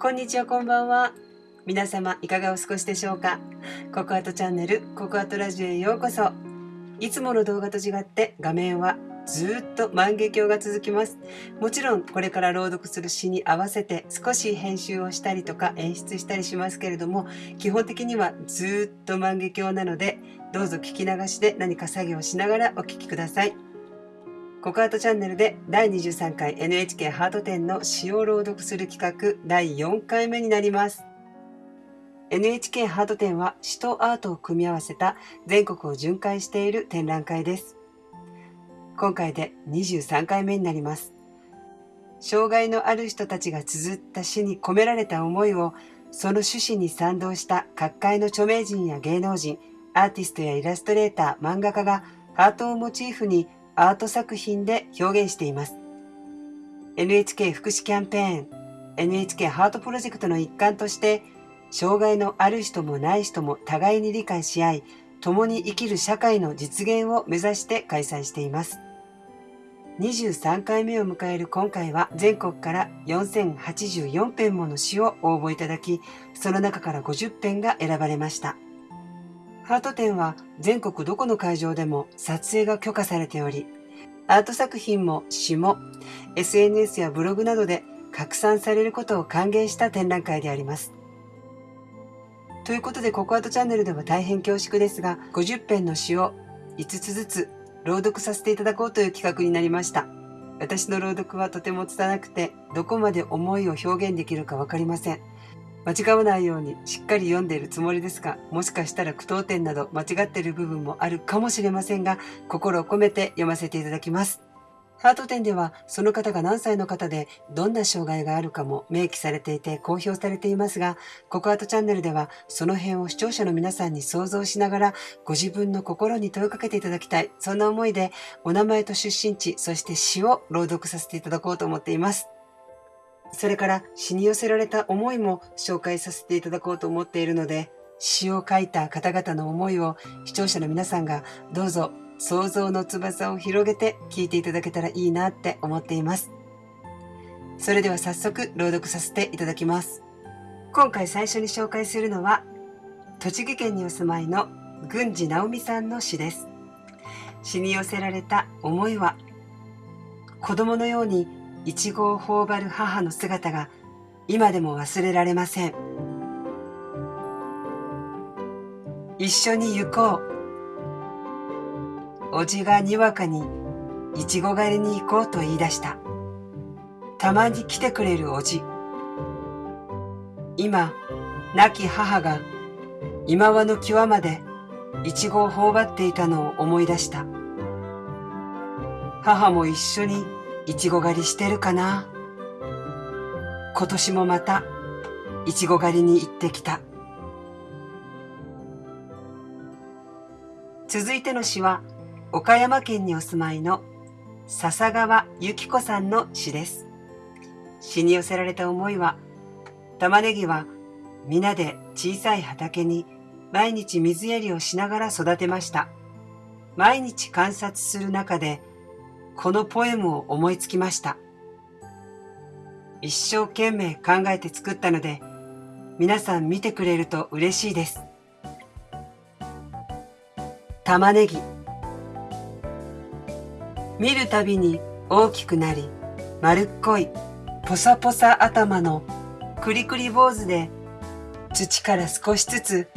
こんにちは、こんばんは。皆様、いかがお過ごしでしょうか？ココアトチャンネル、ココアトラジオへようこそ。いつもの動画と違って画面はずっと万華鏡が続きます。もちろんこれから朗読する詩に合わせて少し編集をしたりとか演出したりしますけれども、基本的にはずっと万華鏡なので、どうぞ聞き流しで何か作業しながらお聞きください。ココアートチャンネルで第23回 NHK ハート展の詩を朗読する企画第4回目になります。NHK ハート展は詩とアートを組み合わせた全国を巡回している展覧会です。今回で23回目になります。障害のある人たちが綴った詩に込められた思いをその趣旨に賛同した各界の著名人や芸能人、アーティストやイラストレーター、漫画家がハートをモチーフにアート作品で表現しています。NHK 福祉キャンペーン NHK ハートプロジェクトの一環として障害のある人もない人も互いに理解し合い共に生きる社会の実現を目指して開催しています。23回目を迎える今回は全国から4084編もの詩を応募いただきその中から50編が選ばれました。ハート展は全国どこの会場でも撮影が許可されており、アート作品も詩も SNS やブログなどで拡散されることを歓迎した展覧会であります。ということで、ココアートチャンネルでは大変恐縮ですが、50編の詩を5つずつ朗読させていただこうという企画になりました。私の朗読はとても拙くて、どこまで思いを表現できるかわかりません。間違わないようにしっかり読んでいるつもりですが、もしかしたら句読点など間違っている部分もあるかもしれませんが、心を込めて読ませていただきます。ハート展ではその方が何歳の方でどんな障害があるかも明記されていて公表されていますが、ココアートチャンネルではその辺を視聴者の皆さんに想像しながらご自分の心に問いかけていただきたい。そんな思いでお名前と出身地、そして詩を朗読させていただこうと思っています。それから詩に寄せられた思いも紹介させていただこうと思っているので、詩を書いた方々の思いを視聴者の皆さんがどうぞ想像の翼を広げて聞いていただけたらいいなって思っています。それでは早速朗読させていただきます。今回最初に紹介するのは、栃木県にお住まいの郡司直美さんの詩です。詩に寄せられた思いは、子供のようにいちごを頬張る母の姿が今でも忘れられません。一緒に行こう。おじがにわかにいちご狩りに行こうと言い出した。たまに来てくれるおじ。今亡き母が今和の際までいちごを頬張っていたのを思い出した。母も一緒にいちご狩りしてるかな？今年もまたいちご狩りに行ってきた。続いての詩は岡山県にお住まいの笹川由紀子さんの詩です。詩に寄せられた思いは玉ねぎは皆で小さい畑に毎日水やりをしながら育てました。毎日観察する中でこのポエムを思いつきました。一生懸命考えて作ったので、皆さん見てくれると嬉しいです。玉ねぎ。見るたびに大きくなり、丸っこい、ポサポサ頭のクリクリ坊主で、土から少しずつ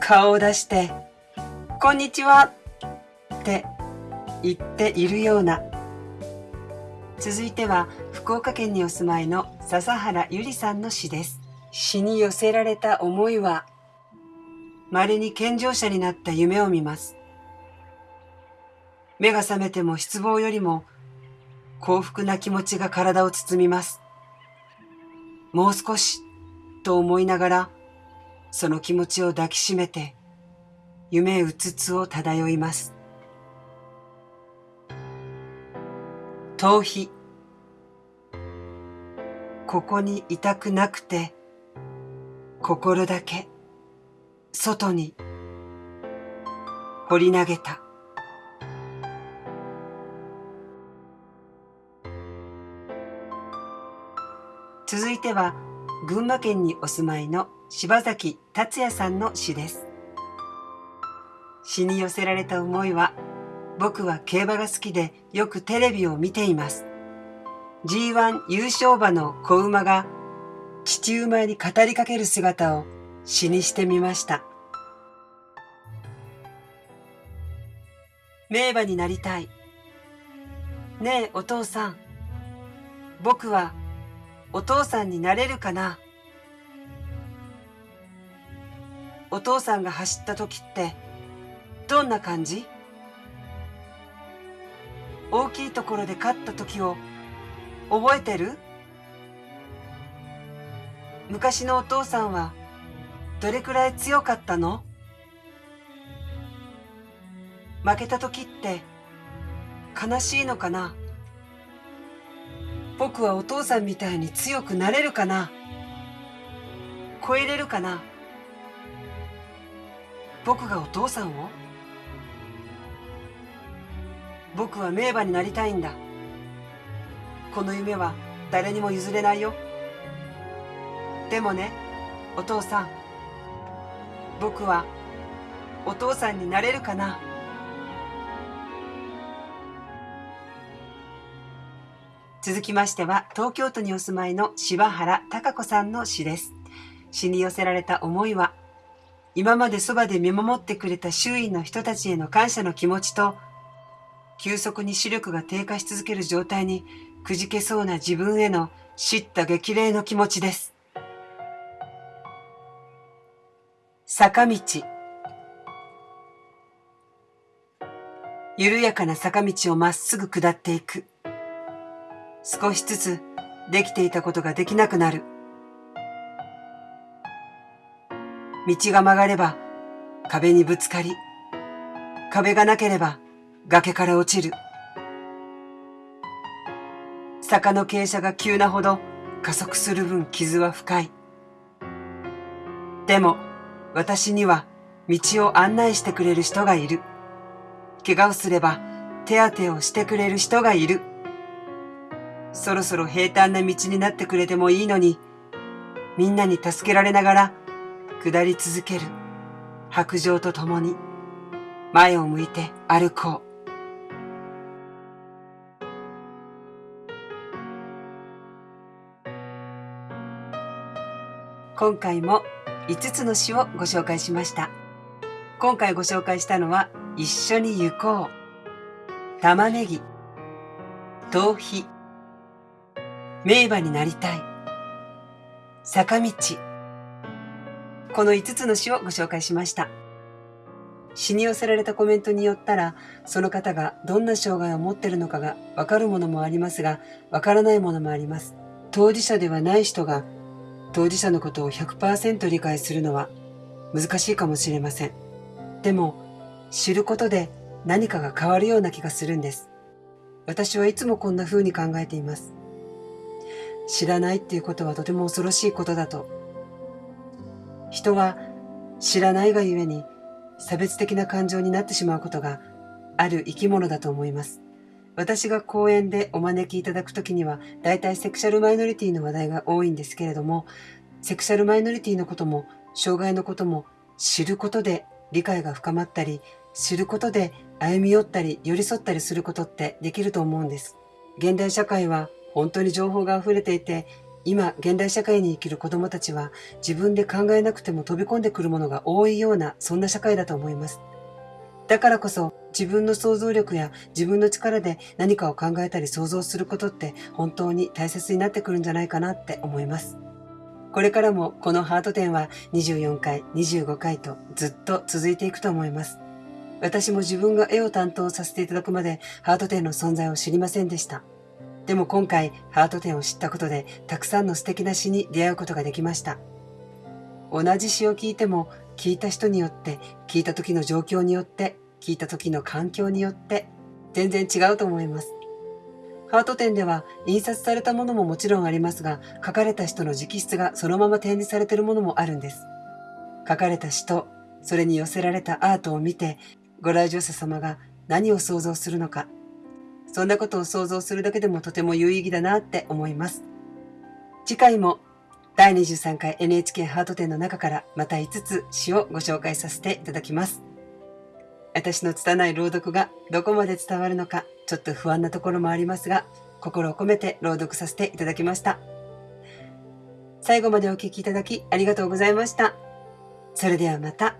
顔を出して、こんにちはって言っているような続いては福岡県にお住まいの笹原ゆりさんの詩です。詩に寄せられた思いは、稀に健常者になった夢を見ます。目が覚めても失望よりも幸福な気持ちが体を包みます。もう少しと思いながら、その気持ちを抱きしめて、夢うつつを漂います。逃避ここにいたくなくて心だけ外に掘り投げた。続いては群馬県にお住まいの柴崎達也さんの詩です。詩に寄せられた思いは僕は競馬が好きでよくテレビを見ています。G1 優勝馬の子馬が父馬に語りかける姿を詩にしてみました。名馬になりたい。ねえお父さん。僕はお父さんになれるかな。お父さんが走った時ってどんな感じ？大きいところで勝った時を覚えてる？昔のお父さんはどれくらい強かったの？負けた時って悲しいのかな？僕はお父さんみたいに強くなれるかな？超えれるかな？僕がお父さんを？僕は名馬になりたいんだ。この夢は誰にも譲れないよ。でもねお父さん。僕はお父さんになれるかな。続きましては東京都にお住まいの柴原貴子さんの詩です。詩に寄せられた思いは今までそばで見守ってくれた周囲の人たちへの感謝の気持ちと急速に視力が低下し続ける状態にくじけそうな自分への叱咤激励の気持ちです。坂道。緩やかな坂道をまっすぐ下っていく。少しずつできていたことができなくなる。道が曲がれば壁にぶつかり壁がなければ崖から落ちる坂の傾斜が急なほど加速する分傷は深いでも私には道を案内してくれる人がいる。怪我をすれば手当てをしてくれる人がいる。そろそろ平坦な道になってくれてもいいのに、みんなに助けられながら下り続ける白状とともに前を向いて歩こう。今回も5つの詩をご紹介しました。今回ご紹介したのは、一緒に行こう。玉ねぎ。逃避。名馬になりたい。坂道。この5つの詩をご紹介しました。詩に寄せられたコメントによったら、その方がどんな障害を持っているのかがわかるものもありますが、わからないものもあります。当事者ではない人が当事者のことを100%理解するのは難しいかもしれません。でも、知ることで何かが変わるような気がするんです。私はいつもこんな風に考えています。知らないっていうことはとても恐ろしいことだと。人は知らないがゆえに差別的な感情になってしまうことがある生き物だと思います。私が講演でお招きいただくときには、大体セクシャルマイノリティの話題が多いんですけれども、セクシャルマイノリティのことも、障害のことも知ることで理解が深まったり、知ることで歩み寄ったり寄り添ったりすることってできると思うんです。現代社会は本当に情報が溢れていて、今、現代社会に生きる子供たちは自分で考えなくても飛び込んでくるものが多いような、そんな社会だと思います。だからこそ自分の想像力や自分の力で何かを考えたり想像することって本当に大切になってくるんじゃないかなって思います。これからもこのハート展は24回、25回とずっと続いていくと思います。私も自分が絵を担当させていただくまでハート展の存在を知りませんでした。でも今回ハート展を知ったことでたくさんの素敵な詩に出会うことができました。同じ詩を聞いても聞いた人によって、聞いた時の状況によって、聞いた時の環境によって、全然違うと思います。ハート展では印刷されたものももちろんありますが、書かれた人の直筆がそのまま展示されているものもあるんです。書かれた詩と、それに寄せられたアートを見て、ご来場者様が何を想像するのか、そんなことを想像するだけでもとても有意義だなって思います。次回も第23回 NHK ハート展の中からまた5つ詩をご紹介させていただきます。私の拙い朗読がどこまで伝わるのかちょっと不安なところもありますが、心を込めて朗読させていただきました。最後までお聴きいただきありがとうございました。それではまた。